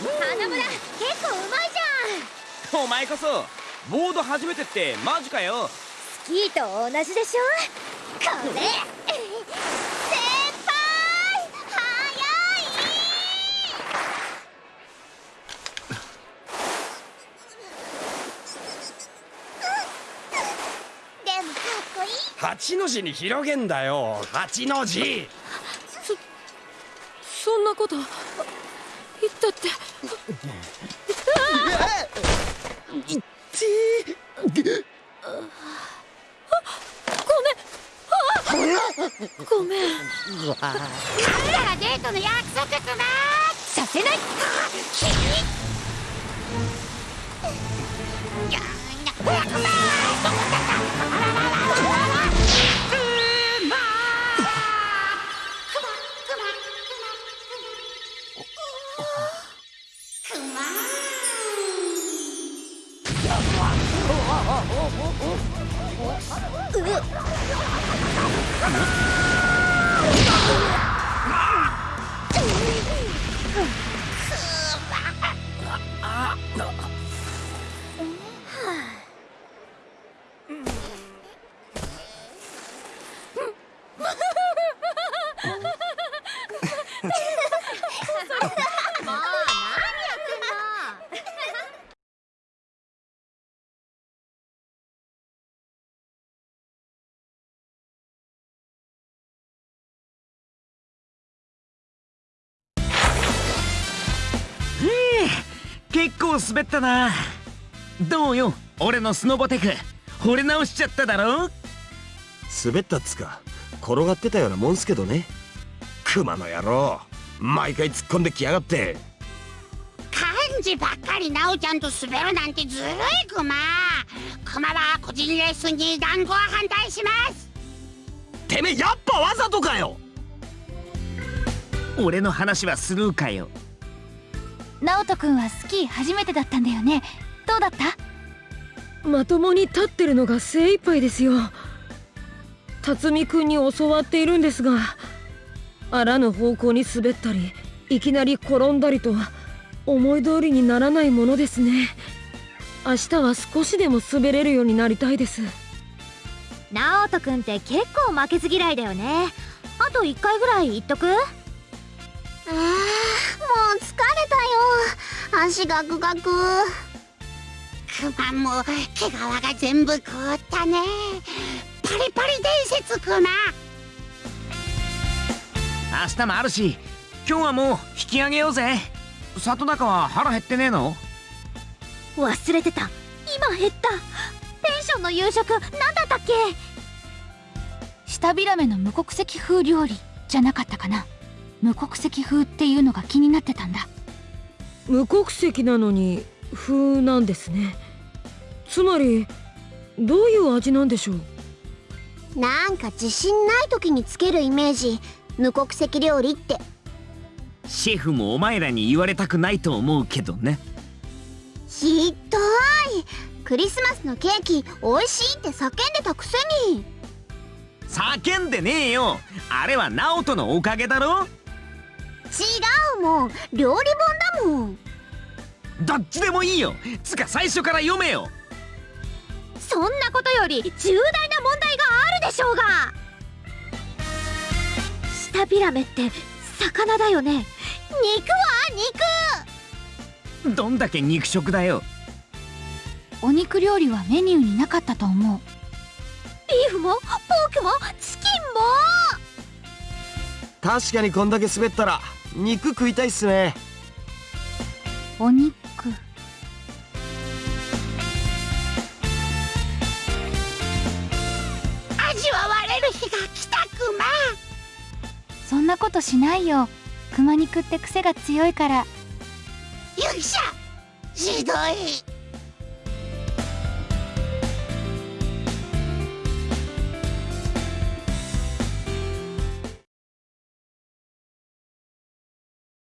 花村結構うまいじゃん。お前こそボード初めてってマジかよ。スキーと同じでしょ？これ八の字に広げんだよ八の字。そそんなこと言ったって。いってごめん。ごめん。彼らデートの約束くなさせないいや早く結構滑ったな。どうよ俺のスノボテク。惚れ直しちゃっただろ？滑ったっつか。転がってたようなもんすけどね。クマの野郎。毎回突っ込んできやがって。漢字ばっかりなおちゃんと滑るなんてずるいクマクマは個人レッスンに団子は反対します。てめえやっぱわざとかよ！俺の話はスルーかよ直人君はスキー初めてだったんだよね。どうだった？まともに立ってるのが精一杯ですよ。辰巳君に教わっているんですがあらぬ方向に滑ったりいきなり転んだりと思い通りにならないものですね。明日は少しでも滑れるようになりたいです。直人君って結構負けず嫌いだよね。あと1回ぐらい言っとく？あーもう疲れたよ。足ガクガク。クマも毛皮が全部凍ったね。パリパリ伝説クマ。明日もあるし今日はもう引き上げようぜ。里中は腹減ってねえの？忘れてた。今減った。ペンションの夕食何だったっけ？下ビラメの無国籍風料理じゃなかったかな無国籍風っていうのが気になってたんだ。無国籍なのに風なんですね。つまりどういう味なんでしょう？なんか自信ない時につけるイメージ。無国籍料理って。シェフもお前らに言われたくないと思うけどね。ひどい。クリスマスのケーキ美味しいって叫んでたくせに。叫んでねえよ。あれはナオトのおかげだろ違うもん。料理本だもん。どっちでもいいよ。つか最初から読めよ。そんなことより重大な問題があるでしょうが。下ビラメって魚だよね。肉は肉。どんだけ肉食だよ。お肉料理はメニューになかったと思う。ビーフもポークもチキンも。確かにこんだけ滑ったら肉食いたいっすね。お肉。味わわれる日が来たクマ。そんなことしないよ。熊肉って癖が強いから。よいしょひどい